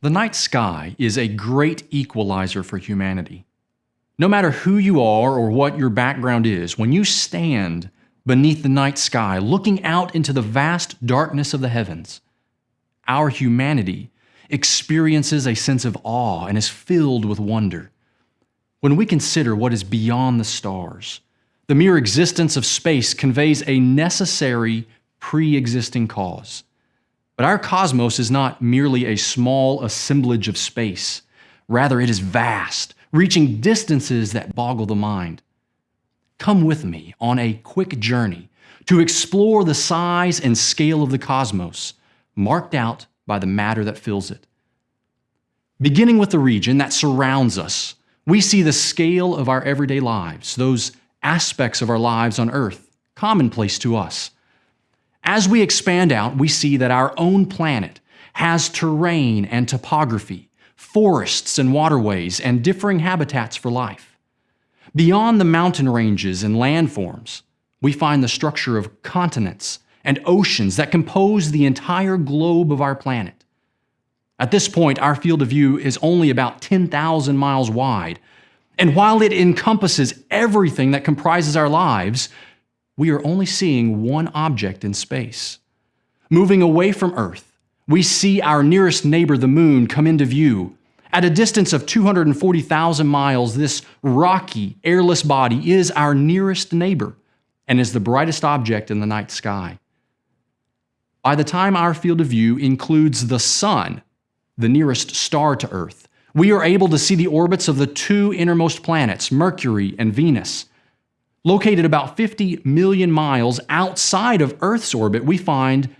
The night sky is a great equalizer for humanity. No matter who you are or what your background is, when you stand beneath the night sky, looking out into the vast darkness of the heavens, our humanity experiences a sense of awe and is filled with wonder. When we consider what is beyond the stars, the mere existence of space conveys a necessary pre existing cause. But our cosmos is not merely a small assemblage of space. Rather, it is vast, reaching distances that boggle the mind. Come with me on a quick journey to explore the size and scale of the cosmos, marked out by the matter that fills it. Beginning with the region that surrounds us, we see the scale of our everyday lives, those aspects of our lives on earth, commonplace to us. As we expand out, we see that our own planet has terrain and topography, forests and waterways, and differing habitats for life. Beyond the mountain ranges and landforms, we find the structure of continents and oceans that compose the entire globe of our planet. At this point, our field of view is only about 10,000 miles wide, and while it encompasses everything that comprises our lives, we are only seeing one object in space. Moving away from Earth, we see our nearest neighbor, the Moon, come into view. At a distance of 240,000 miles, this rocky, airless body is our nearest neighbor and is the brightest object in the night sky. By the time our field of view includes the Sun, the nearest star to Earth, we are able to see the orbits of the two innermost planets, Mercury and Venus, Located about 50 million miles outside of Earth's orbit, we find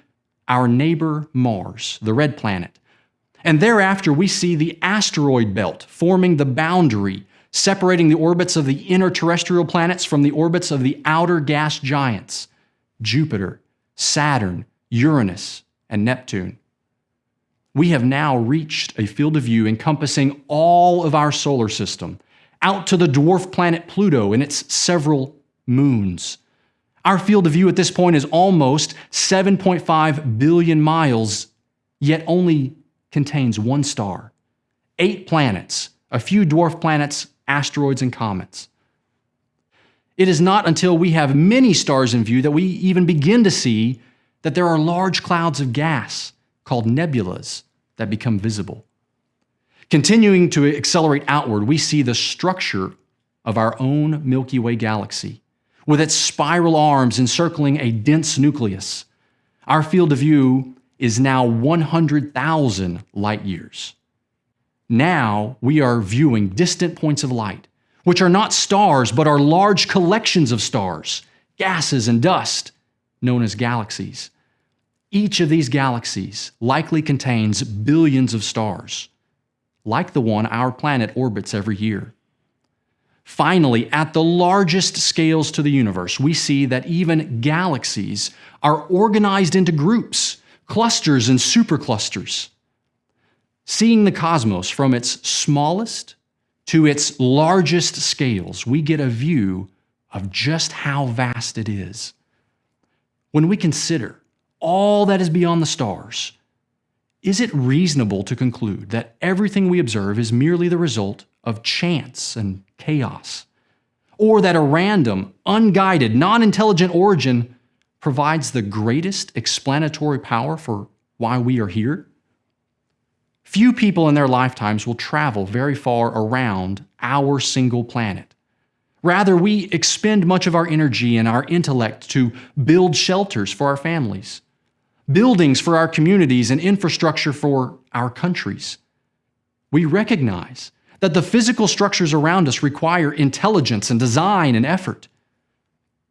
our neighbor Mars, the red planet. And thereafter, we see the asteroid belt forming the boundary separating the orbits of the inner terrestrial planets from the orbits of the outer gas giants Jupiter, Saturn, Uranus, and Neptune. We have now reached a field of view encompassing all of our solar system out to the dwarf planet Pluto and its several moons. Our field of view at this point is almost 7.5 billion miles, yet only contains one star, eight planets, a few dwarf planets, asteroids, and comets. It is not until we have many stars in view that we even begin to see that there are large clouds of gas called nebulas that become visible. Continuing to accelerate outward, we see the structure of our own Milky Way galaxy, with its spiral arms encircling a dense nucleus. Our field of view is now 100,000 light years. Now we are viewing distant points of light, which are not stars but are large collections of stars, gases, and dust, known as galaxies. Each of these galaxies likely contains billions of stars like the one our planet orbits every year. Finally, at the largest scales to the universe, we see that even galaxies are organized into groups, clusters, and superclusters. Seeing the cosmos from its smallest to its largest scales, we get a view of just how vast it is. When we consider all that is beyond the stars, is it reasonable to conclude that everything we observe is merely the result of chance and chaos? Or that a random, unguided, non intelligent origin provides the greatest explanatory power for why we are here? Few people in their lifetimes will travel very far around our single planet. Rather, we expend much of our energy and our intellect to build shelters for our families buildings for our communities, and infrastructure for our countries. We recognize that the physical structures around us require intelligence and design and effort.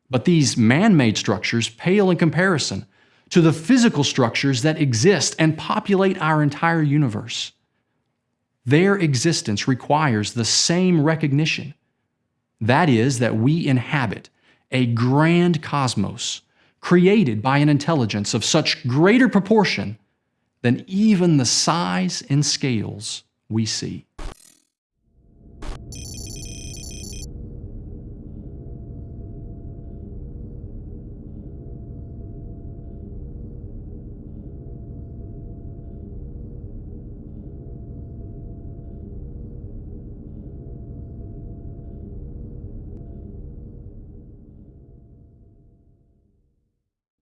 But these man made structures pale in comparison to the physical structures that exist and populate our entire universe. Their existence requires the same recognition that is, that we inhabit a grand cosmos created by an intelligence of such greater proportion than even the size and scales we see.